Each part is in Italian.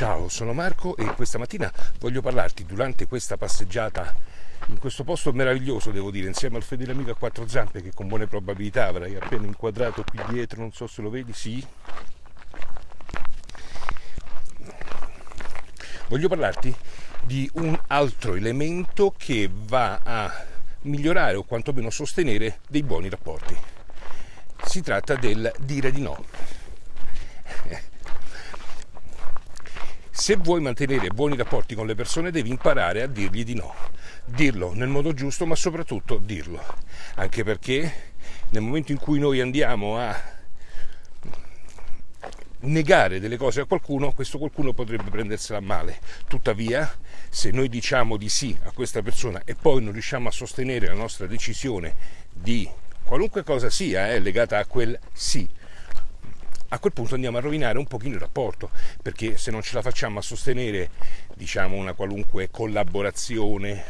Ciao, sono Marco e questa mattina voglio parlarti durante questa passeggiata in questo posto meraviglioso, devo dire, insieme al fedele amico a quattro zampe che con buone probabilità avrai appena inquadrato qui dietro, non so se lo vedi, sì. Voglio parlarti di un altro elemento che va a migliorare o quantomeno sostenere dei buoni rapporti. Si tratta del dire di no Se vuoi mantenere buoni rapporti con le persone devi imparare a dirgli di no. Dirlo nel modo giusto, ma soprattutto dirlo. Anche perché nel momento in cui noi andiamo a negare delle cose a qualcuno, questo qualcuno potrebbe prendersela male. Tuttavia, se noi diciamo di sì a questa persona e poi non riusciamo a sostenere la nostra decisione di qualunque cosa sia, eh, legata a quel sì, a quel punto andiamo a rovinare un pochino il rapporto, perché se non ce la facciamo a sostenere, diciamo, una qualunque collaborazione,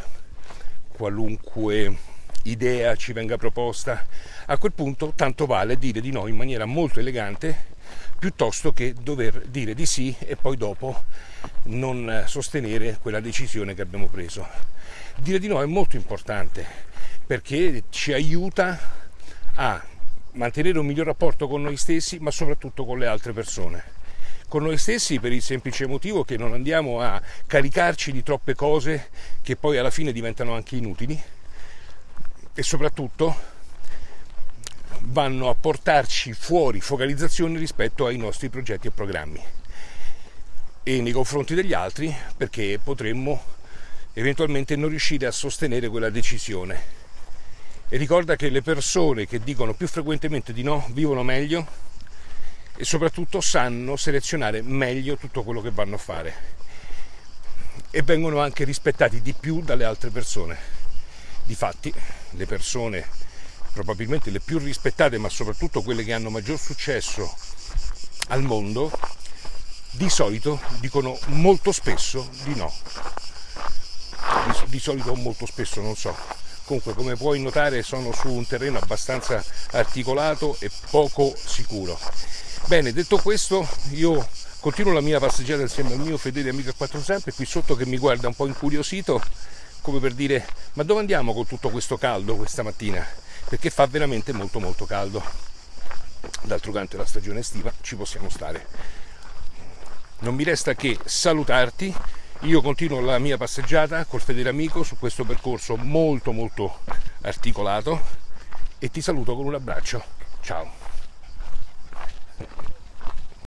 qualunque idea ci venga proposta, a quel punto tanto vale dire di no in maniera molto elegante piuttosto che dover dire di sì e poi dopo non sostenere quella decisione che abbiamo preso. Dire di no è molto importante perché ci aiuta a mantenere un miglior rapporto con noi stessi, ma soprattutto con le altre persone. Con noi stessi per il semplice motivo che non andiamo a caricarci di troppe cose che poi alla fine diventano anche inutili e soprattutto vanno a portarci fuori focalizzazione rispetto ai nostri progetti e programmi e nei confronti degli altri perché potremmo eventualmente non riuscire a sostenere quella decisione e ricorda che le persone che dicono più frequentemente di no vivono meglio e soprattutto sanno selezionare meglio tutto quello che vanno a fare e vengono anche rispettati di più dalle altre persone. Difatti, le persone probabilmente le più rispettate, ma soprattutto quelle che hanno maggior successo al mondo, di solito dicono molto spesso di no. Di, di solito molto spesso non so, comunque come puoi notare sono su un terreno abbastanza articolato e poco sicuro. Bene detto questo io continuo la mia passeggiata insieme al mio fedele amico a quattro zampe qui sotto che mi guarda un po' incuriosito come per dire ma dove andiamo con tutto questo caldo questa mattina? Perché fa veramente molto molto caldo. D'altro canto è la stagione estiva ci possiamo stare. Non mi resta che salutarti io continuo la mia passeggiata col fedele amico su questo percorso molto molto articolato e ti saluto con un abbraccio. Ciao.